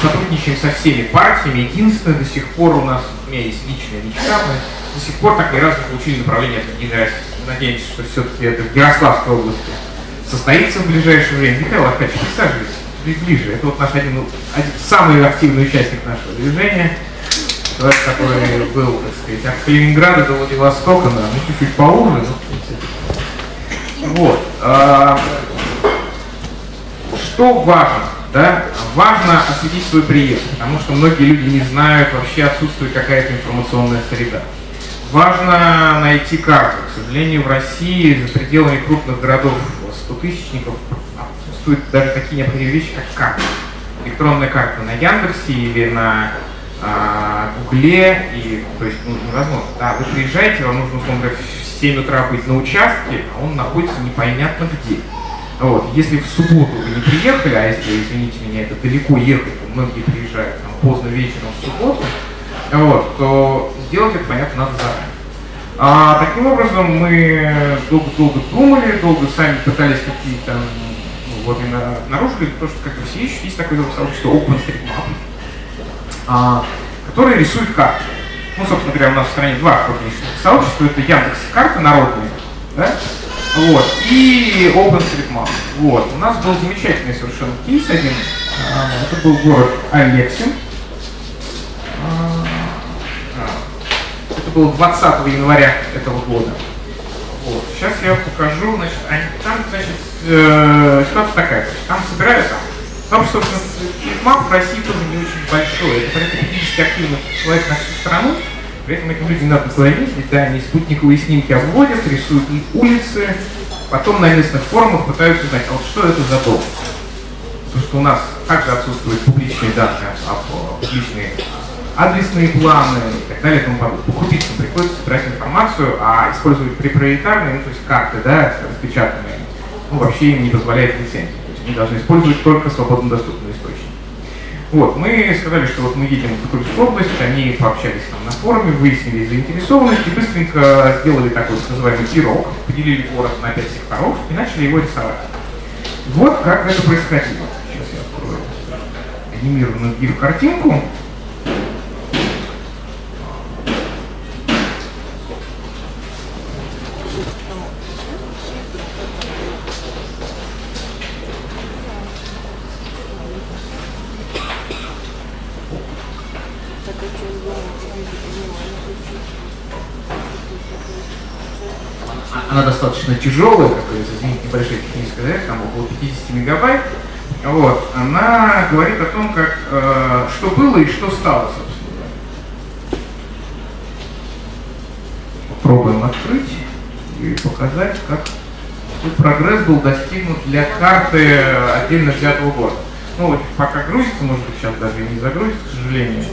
сотрудничаем со всеми партиями. Единственное, до сих пор у нас, у меня есть личная мечта, мы до сих пор так ни разу получили направление от Единой России. Надеемся, что все-таки это в Ярославской области состоится в ближайшее время. Михаил Аркадьевич, присаживайтесь ближе. Это вот наш один, один самый активный участник нашего движения. Человек, который был, так сказать, от Калининграда до Владивостока, да, ну чуть-чуть поуже, Вот. А, что важно? Да? Важно осветить свой приезд, потому что многие люди не знают, вообще отсутствует какая-то информационная среда. Важно найти карту. К сожалению, в России за пределами крупных городов 100 тысячников отсутствуют даже такие необходимые вещи, как карта. Электронная карта на Яндексе или на а, Гугле, и, то есть ну, невозможно. Да, вы приезжаете, вам нужно, условно говоря, в 7 утра быть на участке, а он находится непонятно где. Вот. Если в субботу вы не приехали, а если, извините меня, это далеко ехать, многие приезжают там, поздно вечером в субботу, вот, то сделать это, понятно, надо заранее. А, таким образом, мы долго-долго думали, долго сами пытались какие-то, ну, вот именно обнаружили, то, что, как вы все ищете, есть такое сообщество OpenStreetMap, а, который рисует карты. Ну, собственно говоря, у нас в стране два крупнейших сообщества, это Яндекс карты народные, да? Вот. И OpenStreetMap. Вот. У нас был замечательный совершенно кейс один. А, это был город Алексин. А, это было 20 января этого года. Вот. Сейчас я покажу, значит, они, там, значит, э, ситуация такая, там собирают там. Потому что, собственно, в России тоже не очень большой. Это порядка 50 активных человек на всю страну. При этом этим людям надо ездить, да, они спутниковые снимки обводят, рисуют улицы, потом на местных форумах пытаются узнать, а вот что это за дом. Потому что у нас также отсутствуют публичные данные, а, публичные адресные планы и так далее тому подобное. По приходится собирать информацию, а использовать препариетарные, ну, то есть карты, да, распечатанные, ну, вообще им не позволяет лицензия. То есть они должны использовать только свободно доступные источники. Вот, мы сказали, что вот мы едем в Тульскую область, они пообщались там на форуме, выяснили заинтересованность и быстренько сделали такой вот называемый пирог, поделили город на пять секторов и начали его рисовать. Вот как это происходило. Сейчас я открою анимированную гиф-картинку. Она достаточно тяжелая, говорится, извините, небольшая техническая зарядка, там около 50 мегабайт. Вот, она говорит о том, как, э, что было и что стало, собственно. Попробуем открыть и показать, как прогресс был достигнут для карты отдельно взятого города. Ну, пока грузится, может быть, сейчас даже и не загрузится, к сожалению.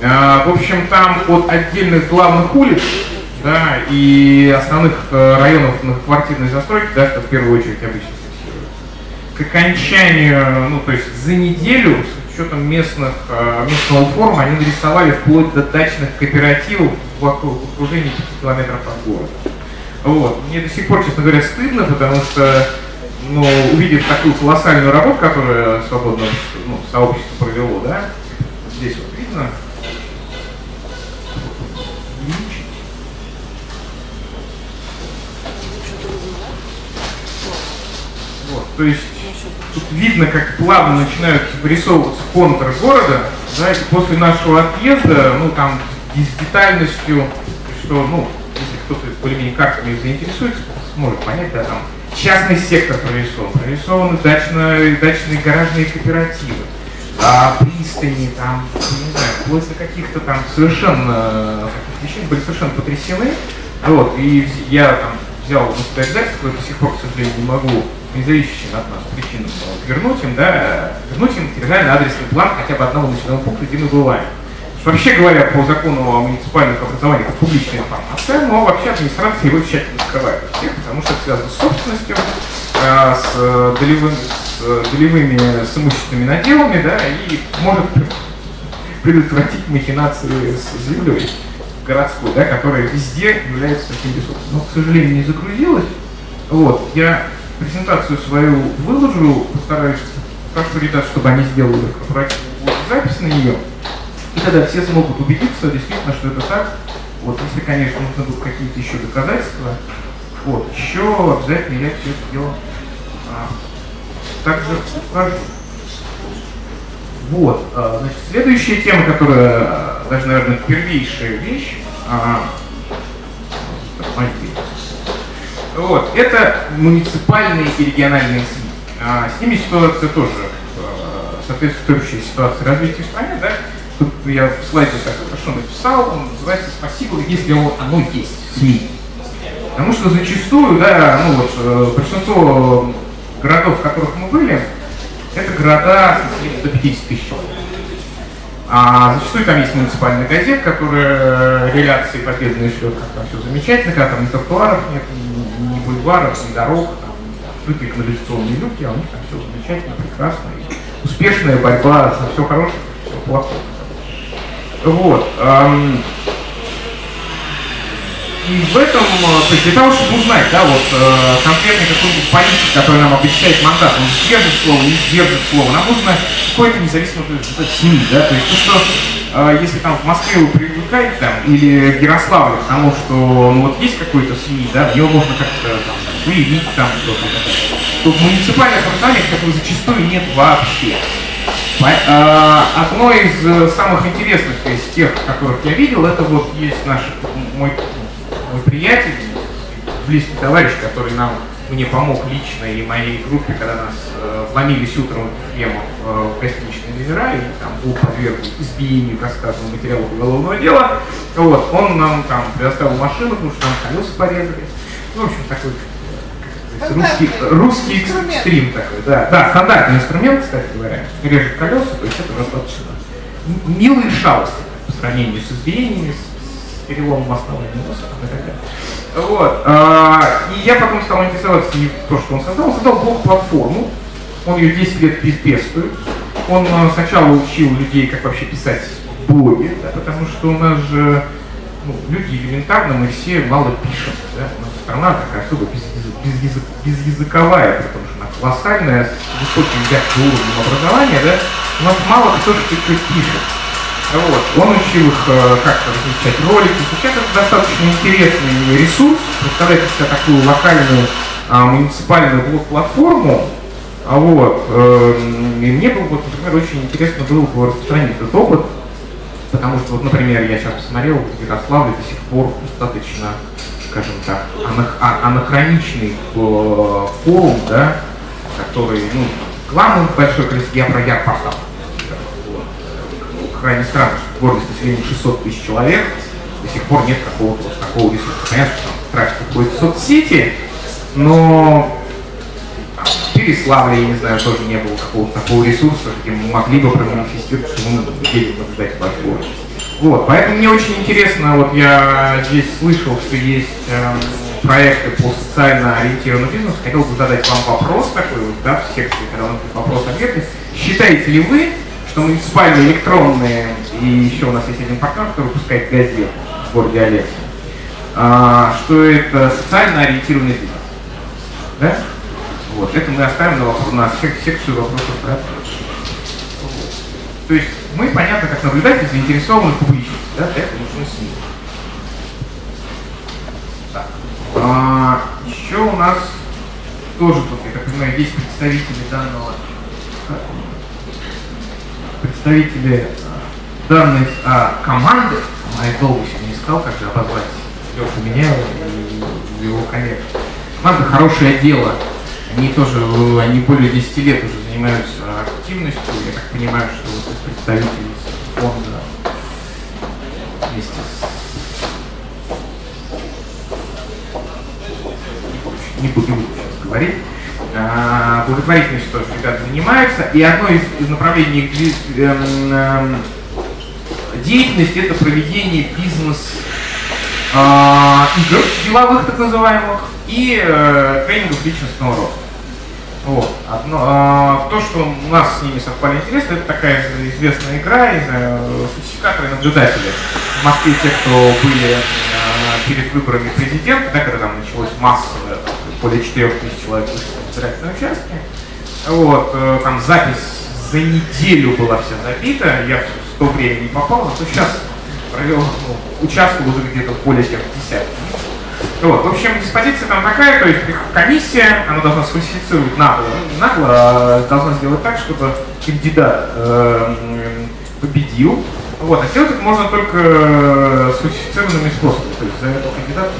Э, в общем, там от отдельных главных улиц да, и основных э, районов квартирной застройки, да, что в первую очередь обычно фиксируется. К окончанию, ну то есть за неделю, с учетом местных, э, местного форума, они нарисовали вплоть до дачных кооперативов вокруг окружения 5 километров от города. Вот. Мне до сих пор, честно говоря, стыдно, потому что, ну, увидев такую колоссальную работу, которую свободное ну, сообщество провело, да, здесь вот видно, То есть тут видно, как плавно начинают вырисовываться контуры города, да, и после нашего отъезда, ну там с детальностью, что, ну, если кто-то более-менее картами заинтересуется, сможет понять, да, там частный сектор прорисован, прорисованы дачные, дачные гаражные кооперативы, а, пристани, там, не знаю, вплоть до каких-то там совершенно каких вещей были совершенно потрясены. Вот, и я там взял на себя обязательство, до сих пор, к сожалению, не могу независящим от нас причинам вернуть им, да, вернуть им территориальный адресный план хотя бы одного населенного пункта, где мы бываем. Вообще говоря, по закону о муниципальных образованиях это публичная информация, но вообще администрация его тщательно скрывает от всех, потому что это связано с собственностью, э, с, долевым, с долевыми, с имущественными наделами, да, и может предотвратить махинации с землей городской, да, которая везде является таким ресурсом. Но, к сожалению, не загрузилась. Вот, я презентацию свою выложу, постараюсь, прошу ребят, чтобы они сделали корпоративную запись на нее, и тогда все смогут убедиться действительно, что это так. Вот, если, конечно, нужно будут какие-то еще доказательства, вот, еще обязательно я все это дело а, также укажу. Вот, а, значит, следующая тема, которая а, даже, наверное, первейшая вещь, а, вот, это муниципальные и региональные СМИ. А, с ними ситуация тоже а, соответствующая ситуации развития в стране, да? Тут я в слайде так хорошо написал, он называется «Спасибо, если оно есть, СМИ». Потому что зачастую, да, ну вот, э, большинство городов, в которых мы были, это города до 50 тысяч человек. А зачастую там есть муниципальная газета, которая реляции победные шлет, как там все замечательно, когда там ни тротуаров нет, ни бульваров, ни дорог, открытые канализационные люки, а у них там все замечательно, прекрасно. И успешная борьба за все хорошее, все плохое. Вот. И в этом, э, то есть для того, чтобы узнать, да, вот э, конкретный какой-нибудь политик, который нам обещает мандат, он сдержит слово, не сдержит слово, нам нужно какое-то независимое СМИ, да, то есть то, что если там в Москве вы привыкаете там, или в Ярославле к что ну вот есть какой-то СМИ, да, в него можно как-то там выявить там что-то, то в муниципальных образованиях этого зачастую нет вообще. Одно из самых интересных из тех, которых я видел, это вот есть наш мой мой приятель, близкий товарищ, который нам мне помог лично и моей группе, когда нас э, вломились утром в Ему э, в гостиничные номера, и там был подвергнут избиению рассказанного материалов уголовного дела. Вот, он нам там предоставил машину, потому что там колеса порезали. Ну, в общем, такой русский, русский экстрим такой, да. Да, стандартный инструмент, кстати говоря, режет колеса, то есть это достаточно милые шалости по сравнению с избиениями, с перелом мостного носа и так далее. Вот. А, и я потом стал интересоваться не то, что он создал. Он создал блок-платформу. Он ее 10 лет пестует. Он а, сначала учил людей, как вообще писать блоги, да, потому что у нас же ну, люди элементарно, мы все мало пишем. Да? У нас страна такая особо безязык, безязыковая, потому что она колоссальная, с высоким уровнем образования, да? у нас мало кто что-то пишет. Вот. Он учил их э, как-то размещать ролики. Сейчас это достаточно интересный ресурс. Представляете себе такую локальную а, муниципальную блок-платформу. А вот, э, мне было, вот, например, очень интересно было бы распространить этот опыт, потому что, вот, например, я сейчас посмотрел, в Ярославле до сих пор достаточно, скажем так, анах а, анахроничный э, форум, да, который, ну, главный большой я про Ярпортал крайне странно, что в городе с населением 600 тысяч человек до сих пор нет какого-то вот такого ресурса. Понятно, что там трафик в соцсети, но в Переславле, я не знаю, тоже не было какого-то такого ресурса, где мы могли бы проманифестировать, что мы едем наблюдать ваш город. Вот, поэтому мне очень интересно, вот я здесь слышал, что есть э, проекты по социально ориентированному бизнесу, хотел бы задать вам вопрос такой, вот, да, в секции, когда у нас вопрос-ответ. Считаете ли вы, что муниципальные электронные, и еще у нас есть один партнер, который выпускает газету в городе Олег, а, что это социально ориентированный бизнес. Да? Вот, это мы оставим на, вопрос, на секцию вопросов про То есть мы, понятно, как наблюдатели, заинтересованы в публичности, да, для этого нужны СМИ. Так. А, еще у нас тоже тут, я так понимаю, есть представители данного представители данной а, команды, моей долго не искал, как же обозвать Лешу Меняева и его коллег. Команда «Хорошее дело». Они тоже, они более 10 лет уже занимаются активностью. Я так понимаю, что вот представители фонда вместе с не буду сейчас говорить. А, благотворительностью тоже ребята занимаются. И одно из, из направлений эм, эм, деятельности это проведение бизнес а, деловых так называемых и э, тренингов личностного роста. Вот. Одно, а, то, что у нас с ними совпали интересно, это такая известная игра, не знаю, фальсификаторы наблюдатели. В Москве те, кто были а, перед выборами президента, да, когда там началось массовое, более 4 тысяч человек вышли избирательные участки. Вот, э, там запись за неделю была вся забита, я в то время не попал, но сейчас провел, ну, участвовал уже где-то более чем в десятке. Вот, в общем, диспозиция там такая, то есть комиссия, она должна сфальсифицировать нагло, нагло, а должна сделать так, чтобы кандидат э, победил. Вот, а сделать это можно только сфальсифицированными способами, то есть за этого кандидата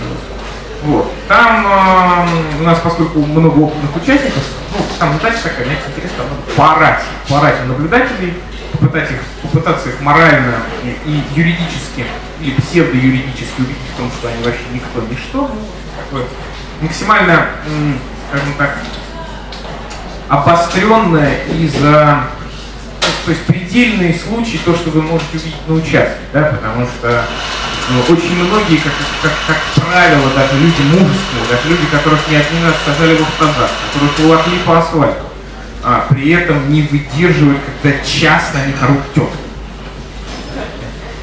вот. Там э, у нас, поскольку много опытных участников, ну, там задача такая, мне интересно, поорать, поорать на наблюдателей, попытать их, попытаться их морально и, и юридически или псевдоюридически убедить в том, что они вообще никто, ничто, ну, такое максимально, скажем так, обостренное и за то есть предельные случаи, то, что вы можете увидеть на участке, да, потому что ну, очень многие, как, как, как правило, даже люди мужественные, даже люди, которых не один раз сажали в автозак, которых волокли по асфальту, а при этом не выдерживают, когда час на них орут тетки.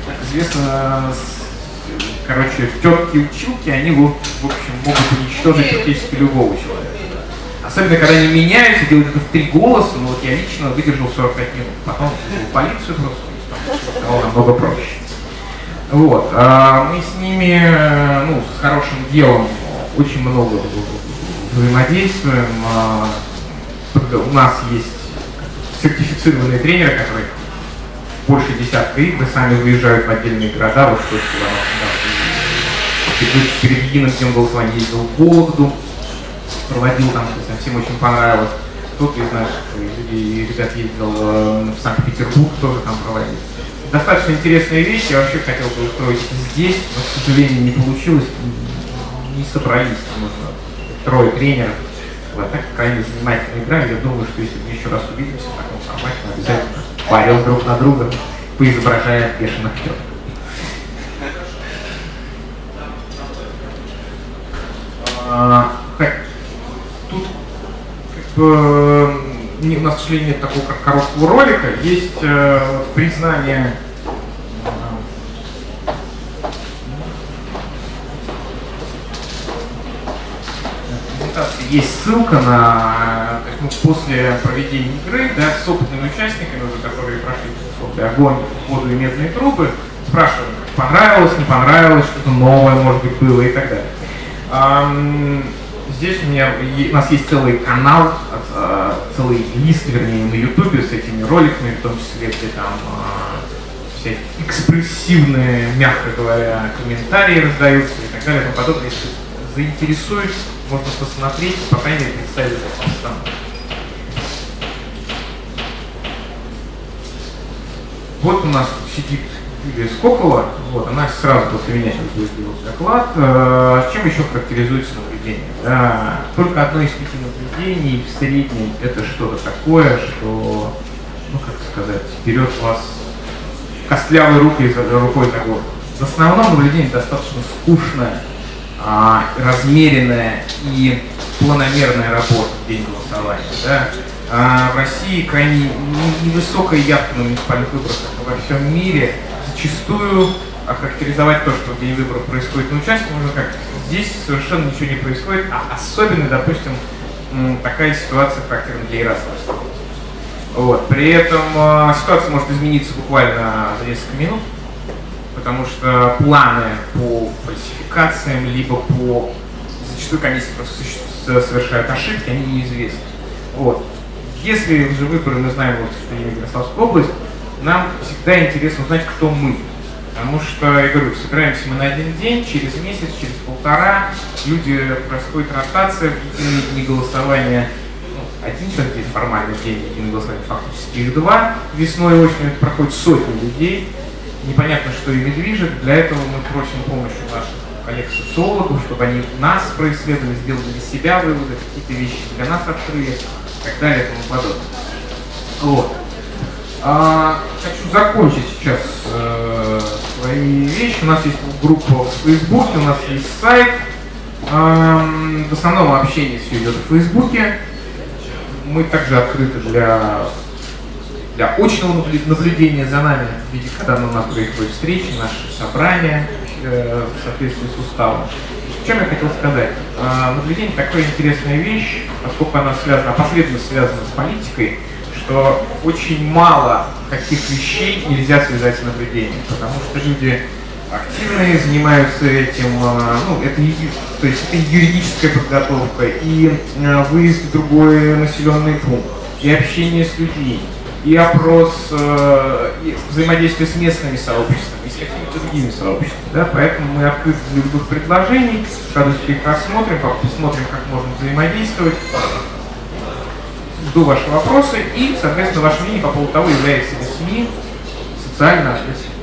Как известно, короче, тетки-училки, они, в общем, могут уничтожить практически любого человека. Особенно, когда они меняются, делают это в три голоса, ну вот я лично выдержал 45 минут. Потом в полицию просто, стало намного проще. Вот. А мы с ними, ну, с хорошим делом очень много взаимодействуем. А, у нас есть сертифицированные тренеры, которые больше десятка игр сами выезжают в отдельные города, вот что перед единым днем голосования ездил в Вологду, проводил там, всем очень понравилось. Кто-то из наших людей, ребят ездил э, в Санкт-Петербург, тоже там проводил. Достаточно интересная вещь, я вообще хотел бы устроить здесь, но, к сожалению, не получилось, не собрались, нужно трое тренеров. Вот так крайне занимательная игра, я думаю, что если мы еще раз увидимся в таком формате, мы обязательно парил друг на друга, поизображая бешеных теток. А, тут как бы, у нас, к сожалению, нет такого как короткого ролика, есть э, признание есть ссылка на, ну, после проведения игры, да, с опытными участниками, уже, которые прошли огонь, воду и медные трубы, спрашивают, понравилось, не понравилось, что-то новое, может быть, было и так далее. Здесь у меня у нас есть целый канал, целый лист, вернее, на Ютубе с этими роликами, в том числе, где там а, все экспрессивные, мягко говоря, комментарии раздаются и так далее и тому подобное. Если заинтересует, можно посмотреть, по крайней мере, представить обстановку. Вот у нас сидит Юлия Скокова, вот, она сразу после меня сейчас будет делать доклад. Э, чем еще характеризуется наблюдение? Да, только одно из пяти наблюдений в среднем это что-то такое, что, ну как сказать, берет вас костлявой рукой за, рукой за горло. В основном наблюдение достаточно скучное, а, размеренная и планомерная работа в день голосования. Да? А в России крайне невысокая явка на муниципальных выборах, как во всем мире зачастую охарактеризовать то, что в день выборов происходит на участке, можно как здесь совершенно ничего не происходит, а особенно, допустим, такая ситуация характерна для Ярославства. Вот. При этом э, ситуация может измениться буквально за несколько минут, потому что планы по фальсификациям, либо по... Зачастую комиссии просто совершают ошибки, они неизвестны. Вот. Если же выборы мы знаем вот, что имеет Ярославская область, нам всегда интересно узнать, кто мы. Потому что, я говорю, собираемся мы на один день, через месяц, через полтора, люди, происходит ротация, единые дни голосования, ну, один день формальный день единого голосования, фактически их два, весной и осенью проходит сотни людей, непонятно, что ими движет, для этого мы просим помощи наших коллег-социологов, чтобы они нас происследовали, сделали для себя выводы, какие-то вещи для нас открыли, и так далее и тому подобное. Вот. А, хочу закончить сейчас э, свои вещи. У нас есть группа в Фейсбуке, у нас есть сайт. Э, в основном общение все идет в Фейсбуке. Мы также открыты для, для очного наблюдения за нами, в виде, когда у нас происходят встречи, наши собрания э, в соответствии с уставом. Чем я хотел сказать? Э, наблюдение такая интересная вещь, поскольку она связана, опосредованно связана с политикой, что очень мало таких вещей нельзя связать с наблюдением, потому что люди активные занимаются этим, э, ну, это, то есть это юридическая подготовка, и э, выезд в другой населенный пункт, и общение с людьми, и опрос, э, и взаимодействие с местными сообществами, и с какими-то другими сообществами. Да? Поэтому мы открыты для любых предложений, радостью их рассмотрим, посмотрим, как можно взаимодействовать. Жду ваши вопросы и, соответственно, ваше мнение по поводу того, является ли СМИ социально ответственным.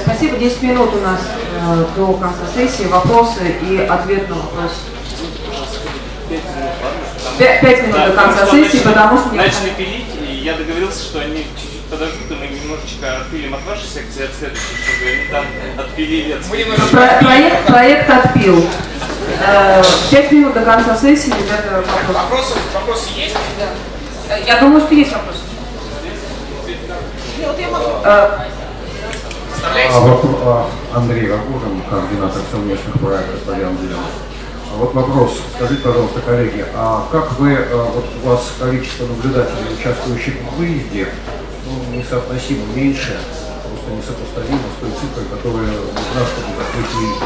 Спасибо. 10 минут у нас э, до конца сессии. Вопросы и ответ на вопрос. Пять минут да, до конца сессии, начали, потому что... Начали пилить, и я договорился, что они чуть-чуть подождут, и мы немножечко отпилим от вашей секции, от следующей, чтобы они там отпилили от Про проект, проект отпил. Э, пять минут до конца сессии, ребята, вопросы. Вопросы, вопросы есть? Да. Я думаю, что есть вопросы. Э, а, вот, а, Андрей Рогужин, координатор совместных проектов по Яндексу. А вот вопрос, скажите, пожалуйста, коллеги, а как вы, а, вот у вас количество наблюдателей, участвующих в выезде, ну, несоотносимо меньше, просто несопоставимо с той цифрой, которая нужна, чтобы закрыть выезд.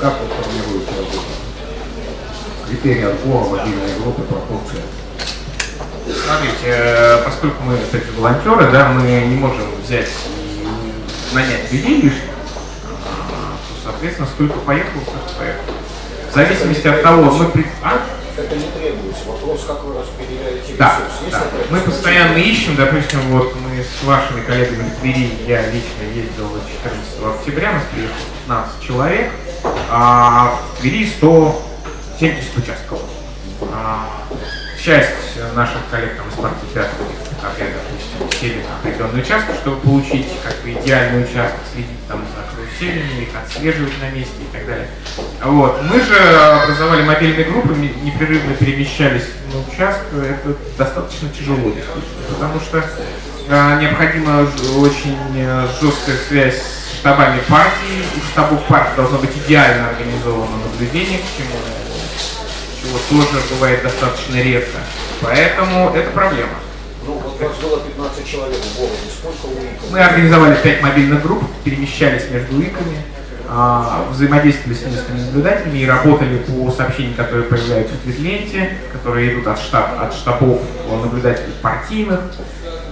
Как вы формируете работу? Критерии отбора, мобильные группы, пропорции? Смотрите, э, поскольку мы, кстати, волонтеры, да, мы не можем взять и нанять людей лишних, соответственно, сколько поехал, столько поехал. В зависимости от того, мы... А? Это не требуется. Вопрос, как вы распределяете да, Да. Мы постоянно ищем, допустим, вот мы с вашими коллегами в Твери, я лично ездил 14 октября, нас приехало 15 человек, а в Твери 170 участков. А, часть наших коллег там, из партии театра, опять, допустим, сели на определенный участок, чтобы получить как бы идеальный участок, следить там за каруселями, их отслеживать на месте и так далее. Вот. Мы же образовали мобильные группы, непрерывно перемещались на участок, это достаточно тяжело, потому что э, необходима очень э, жесткая связь штабами партии, у штабов партии должно быть идеально организовано наблюдение, к чему чего тоже бывает достаточно редко. Поэтому это проблема. Ну, вот у вас было 15 человек в городе, сколько УИКов? Мы организовали 5 мобильных групп, перемещались между УИКами, а, взаимодействовали с местными наблюдателями и работали по сообщениям, которые появляются в Твитленте, которые идут от, штаб, от штабов наблюдателей партийных,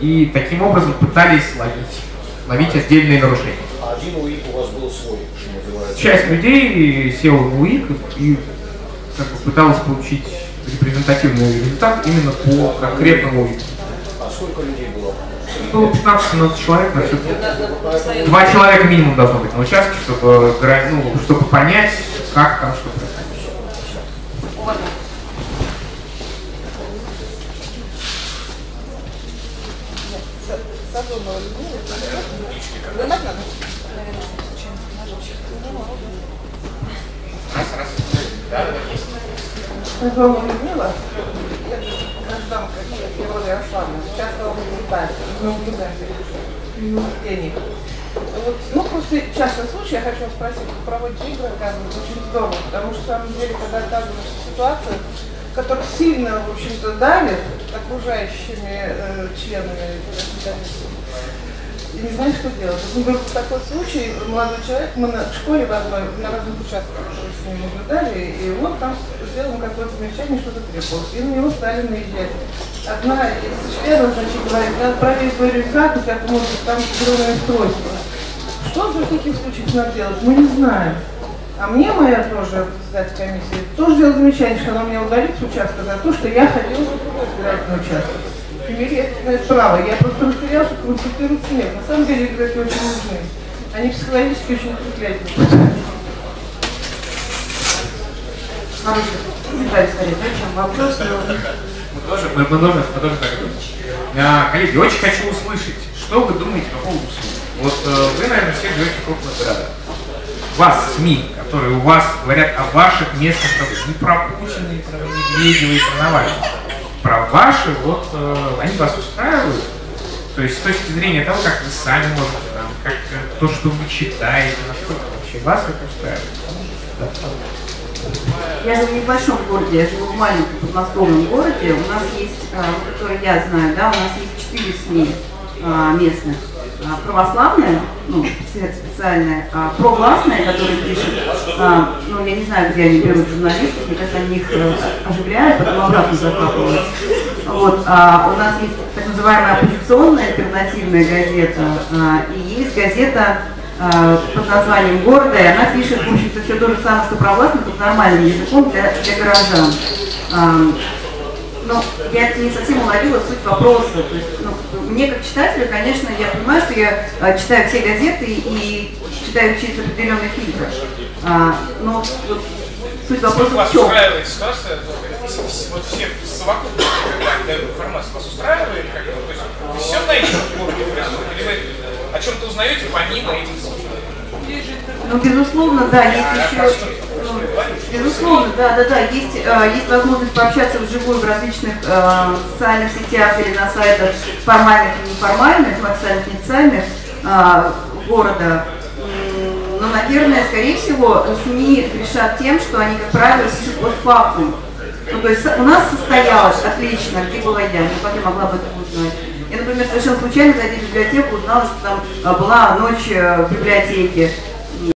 и таким образом пытались ловить, ловить отдельные нарушения. Один УИК у вас был свой, что называется? Часть людей села в УИК и как бы, пыталась получить репрезентативный результат именно по конкретному УИКу. А сколько людей было? Было 15-17 человек на все. Два человека минимум должно быть на участке, чтобы, ну, чтобы понять, как там что происходит. Знакомая Людмила, гражданка природы Аслана, участвовала в наблюдателе, в наблюдении. Вот, ну, после частного случая я хочу спросить, вы проводите игры, оказывается, очень здорово, потому что, на самом деле, когда оказываешься в ситуации, которая сильно, в общем-то, давит окружающими э, членами не знаю, что делать. Вот, был такой случай, молодой человек, мы на школе в одной, на разных участках с ним наблюдали, и он там сделал какое-то замечание, что-то требовал. И на него стали наезжать. Одна из членов, значит, говорит, надо проверить свой рюкзак, у тебя может там взрывное устройство. Что же в таких случаях надо делать? Мы не знаем. А мне моя тоже председатель комиссии тоже сделала замечание, что она меня удалит с участка за то, что я ходила другой избирательный участок имели право. Я просто растерял, что консультируется нет. На самом деле игроки очень нужны. Они психологически очень укрепляют. Хороший комментарий, скорее, да, чем вопрос. Мы тоже, мы, тоже, мы тоже так думаем. А, коллеги, очень хочу услышать, что вы думаете по поводу СМИ. Вот э, вы, наверное, все живете в крупных городах. Вас, СМИ, которые у вас говорят о ваших местных проблемах, не про Путина, не про Медведева, и про Навального про ваши, вот э, они вас устраивают. То есть с точки зрения того, как вы сами можете, там, как то, что вы читаете, насколько вообще вас это устраивает. Я живу в небольшом городе, я живу в маленьком подмосковном городе. У нас есть, который я знаю, да, у нас есть четыре СМИ местных. А, православная, ну, специальная, а провластная, которая пишет, а, ну, я не знаю, где они берут журналистов, мне кажется, они их э, оживляют, потом обратно закапывают. Вот, а у нас есть так называемая оппозиционная альтернативная газета, а, и есть газета а, под названием города, и она пишет, в общем-то, все то же самое, что провластно, только нормальным языком для, для горожан. Но я не совсем уловила суть вопроса. То есть, ну, мне как читателю, конечно, я понимаю, что я а, читаю все газеты и читаю через определенный фильтр. А, но вот, суть вопроса вас в чем? устраивает ситуация, вот все совокупно дают информацию, вас устраивает как-то? То есть вы все знаете, что происходит? Или вы о чем-то узнаете помимо этих СМИ? Ну, безусловно, да, есть А, еще... Безусловно, да, да, да, есть, э, есть возможность пообщаться вживую в различных э, социальных сетях или на сайтах формальных и неформальных, официальных и неофициальных э, города. Но, наверное, скорее всего, СМИ решат тем, что они, как правило, пишут постфактум. Ну, то есть у нас состоялось отлично, где была я, никак не могла об этом узнать. Я, например, совершенно случайно, зайдя в библиотеку, узнала, что там а, была ночь э, в библиотеке.